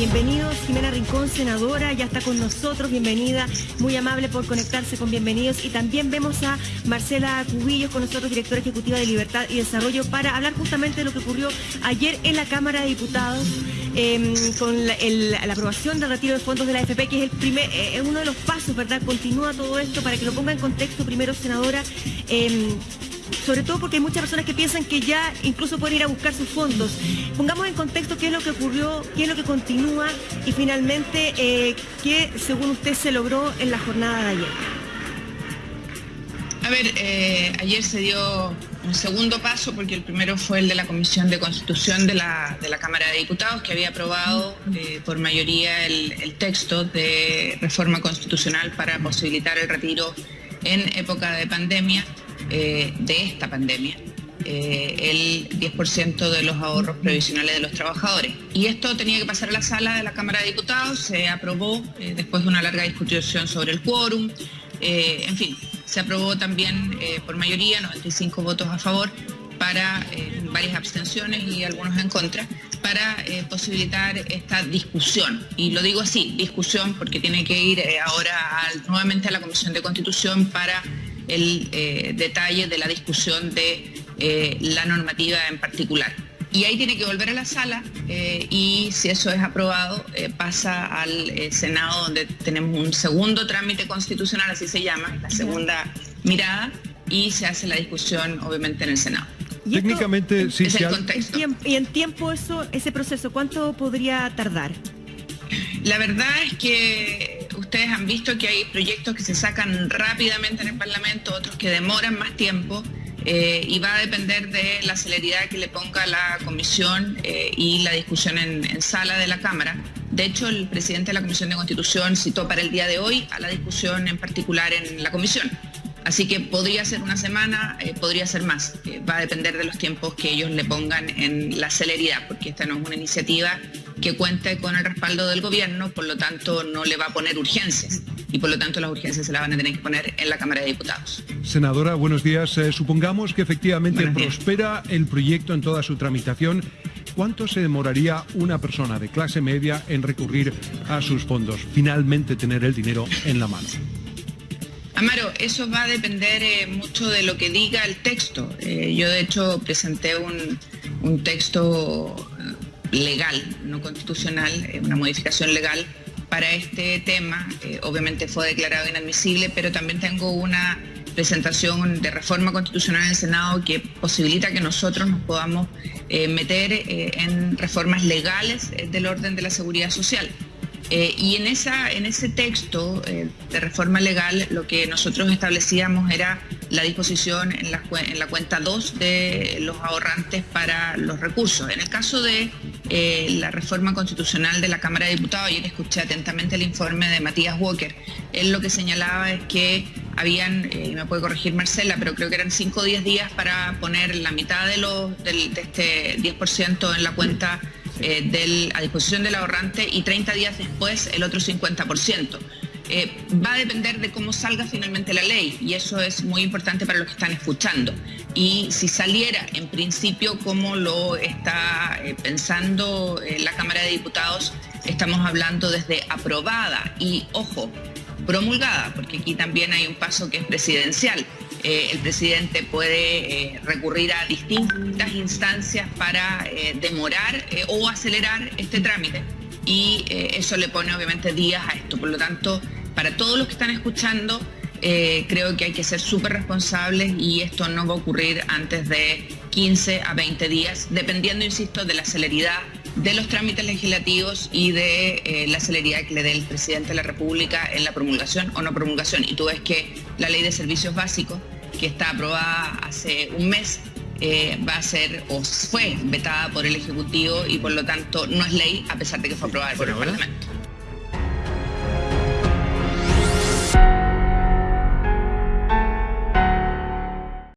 Bienvenidos, Jimena Rincón, senadora, ya está con nosotros, bienvenida, muy amable por conectarse con bienvenidos. Y también vemos a Marcela Cubillos con nosotros, directora ejecutiva de Libertad y Desarrollo, para hablar justamente de lo que ocurrió ayer en la Cámara de Diputados. Em, con la, aprobación del retiro de fondos de la AFP, que es eh, uno de los pasos, ¿verdad? Continúa todo esto para que lo ponga en contexto primero, senadora. Em, sobre todo porque hay muchas personas que piensan que ya incluso pueden ir a buscar sus fondos. Pongamos en contexto qué es lo que ocurrió, qué es lo que continúa y finalmente eh, qué, según usted, se logró en la jornada de ayer. A ver, eh, ayer se dio un segundo paso porque el primero fue el de la Comisión de Constitución de la, Cámara de Diputados que había aprobado eh, por mayoría el texto de reforma constitucional para posibilitar el retiro en época de pandemia eh, de esta pandemia. Eh, el 10% de los ahorros previsionales de los trabajadores. Y esto tenía que pasar a la sala de la Cámara de Diputados, se aprobó eh, después de una larga discusión sobre el quórum, en fin, se aprobó también por mayoría, 95 votos a favor, para varias abstenciones y algunos en contra, para posibilitar esta discusión. Y lo digo así, discusión, porque tiene que ir ahora nuevamente a la Comisión de Constitución para el eh, detalle de la discusión de eh, la normativa en particular. Y ahí tiene que volver a la sala eh, y si eso es aprobado pasa al Senado donde tenemos un segundo trámite constitucional, así se llama, la segunda mirada, y se hace la discusión obviamente en el Senado. Técnicamente, sí, es el contexto. ¿Y en tiempo eso, ese proceso, cuánto podría tardar? La verdad es que ustedes han visto que hay proyectos que se sacan rápidamente en el Parlamento, otros que demoran más tiempo. Eh, y va a depender de la celeridad que le ponga la comisión eh, y la discusión en, sala de la Cámara. De hecho, el presidente de la Comisión de Constitución citó para el día de hoy a la discusión en particular en la comisión. Así que podría ser una semana, eh, podría ser más. va a depender de los tiempos que ellos le pongan en la celeridad, porque esta no es una iniciativa que cuente con el respaldo del gobierno, por lo tanto no le va a poner urgencias y por lo tanto las urgencias se las van a tener que poner en la Cámara de Diputados. Senadora, buenos días. Eh, supongamos que efectivamente prospera el proyecto en toda su tramitación. ¿Cuánto se demoraría una persona de clase media en recurrir a sus fondos, finalmente tener el dinero en la mano? Amaro, eso va a depender eh, mucho de lo que diga el texto. Eh, yo de hecho presenté un, un texto legal, no constitucional, eh, una modificación legal para este tema. Eh, obviamente fue declarado inadmisible, pero también tengo una presentación de reforma constitucional en el Senado que posibilita que nosotros nos podamos eh, meter en reformas legales del orden de la seguridad social. y en, esa, en ese texto de reforma legal lo que nosotros establecíamos era la disposición en la, en la cuenta 2 de los ahorrantes para los recursos. En el caso de eh, la reforma constitucional de la Cámara de Diputados, ayer escuché atentamente el informe de Matías Walker, él lo que señalaba es que habían, eh, me puede corregir Marcela, pero creo que eran 5 o 10 días para poner la mitad de, los, de este 10% en la cuenta eh, a disposición del ahorrante y 30 días después el otro 50%. Eh, va a depender de cómo salga finalmente la ley y eso es muy importante para los que están escuchando. Y si saliera en principio como lo está eh, pensando eh, la Cámara de Diputados, estamos hablando desde aprobada y, ojo, promulgada, porque aquí también hay un paso que es presidencial. el presidente puede recurrir a distintas instancias para demorar o acelerar este trámite y eso le pone obviamente días a esto. Por lo tanto, para todos los que están escuchando, eh, creo que hay que ser súper responsables y esto no va a ocurrir antes de 15 a 20 días, dependiendo, insisto, de la celeridad de los trámites legislativos y de eh, la celeridad que le dé el presidente de la República en la promulgación o no promulgación. Y tú ves que la ley de servicios básicos, que está aprobada hace un mes, eh, va a ser o fue vetada por el Ejecutivo y por lo tanto no es ley a pesar de que fue aprobada por el Parlamento. you